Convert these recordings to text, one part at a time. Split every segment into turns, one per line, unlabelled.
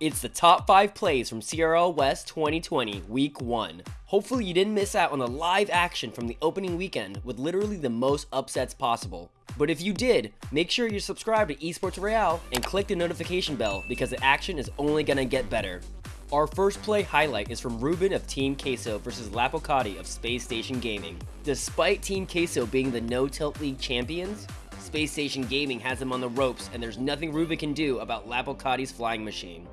It's the top 5 plays from CRL West 2020 Week 1. Hopefully you didn't miss out on the live action from the opening weekend with literally the most upsets possible. But if you did, make sure you're subscribed to Esports Real and click the notification bell because the action is only gonna get better. Our first play highlight is from Ruben of Team Queso versus Lapocati of Space Station Gaming. Despite Team Queso being the No Tilt League champions, Space Station Gaming has them on the ropes and there's nothing Ruben can do about Lapocati's flying machine.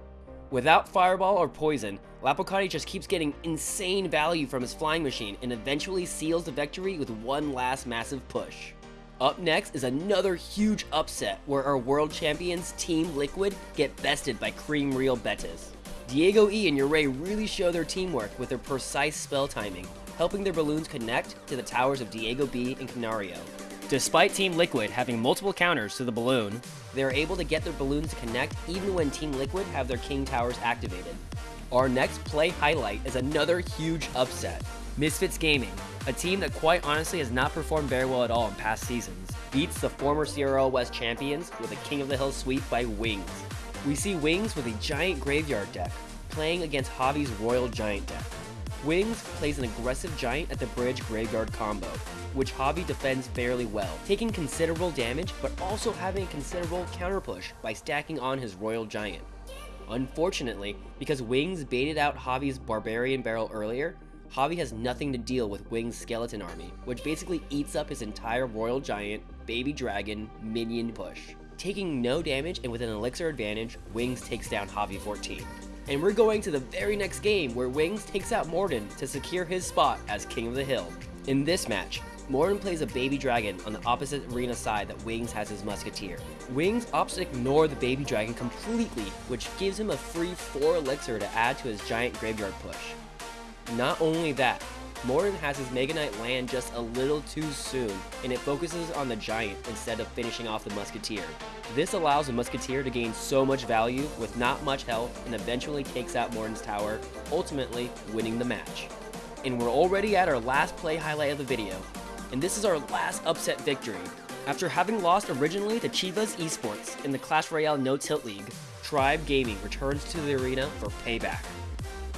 Without Fireball or Poison, Lapocati just keeps getting insane value from his flying machine and eventually seals the victory with one last massive push. Up next is another huge upset where our world champions Team Liquid get bested by Cream Real Betis. Diego E and Ure really show their teamwork with their precise spell timing, helping their balloons connect to the towers of Diego B and Canario. Despite Team Liquid having multiple counters to the balloon, they are able to get their balloons to connect even when Team Liquid have their King Towers activated. Our next play highlight is another huge upset. Misfits Gaming, a team that quite honestly has not performed very well at all in past seasons, beats the former CRL West champions with a King of the Hill sweep by Wings. We see Wings with a giant graveyard deck, playing against Javi's Royal Giant deck. Wings plays an aggressive giant at the bridge graveyard combo, which Javi defends fairly well, taking considerable damage but also having a considerable counter push by stacking on his Royal Giant. Unfortunately, because Wings baited out Javi's Barbarian Barrel earlier, Javi has nothing to deal with Wings' skeleton army, which basically eats up his entire Royal Giant, Baby Dragon, minion push. Taking no damage and with an elixir advantage, Wings takes down Javi 14. And we're going to the very next game where Wings takes out Morden to secure his spot as King of the Hill. In this match, Morden plays a baby dragon on the opposite arena side that Wings has his musketeer. Wings opts to ignore the baby dragon completely, which gives him a free 4 elixir to add to his giant graveyard push. Not only that, Morden has his Mega Knight land just a little too soon, and it focuses on the Giant instead of finishing off the Musketeer. This allows the Musketeer to gain so much value with not much health and eventually takes out Morden's tower, ultimately winning the match. And we're already at our last play highlight of the video, and this is our last upset victory. After having lost originally to Chivas Esports in the Clash Royale No Tilt League, Tribe Gaming returns to the arena for payback.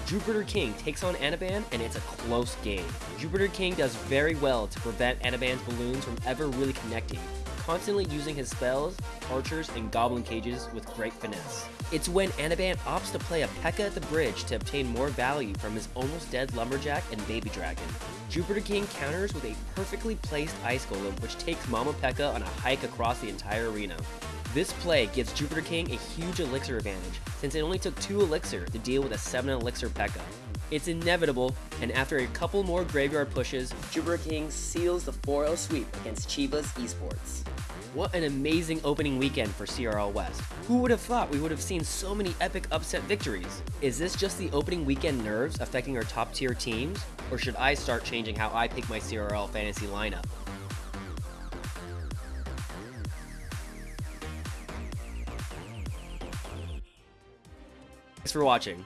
Jupiter King takes on Anaban and it's a close game. Jupiter King does very well to prevent Anaban's balloons from ever really connecting, constantly using his spells, archers, and goblin cages with great finesse. It's when Anaban opts to play a P.E.K.K.A at the bridge to obtain more value from his almost dead Lumberjack and Baby Dragon. Jupiter King counters with a perfectly placed Ice Golem which takes Mama P.E.K.K.A on a hike across the entire arena. This play gives Jupiter King a huge elixir advantage, since it only took 2 elixir to deal with a 7 elixir P.E.K.K.A. It's inevitable, and after a couple more graveyard pushes, Jupiter King seals the 4-0 sweep against Chivas Esports. What an amazing opening weekend for CRL West. Who would have thought we would have seen so many epic upset victories? Is this just the opening weekend nerves affecting our top tier teams? Or should I start changing how I pick my CRL fantasy lineup? Thanks for watching.